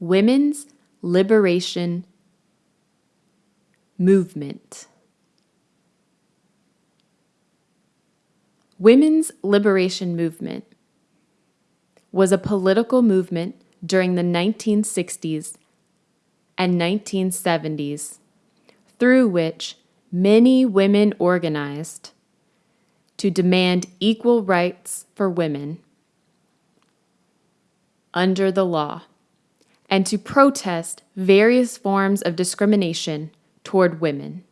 Women's Liberation Movement. Women's Liberation Movement was a political movement during the 1960s and 1970s through which many women organized to demand equal rights for women under the law and to protest various forms of discrimination toward women.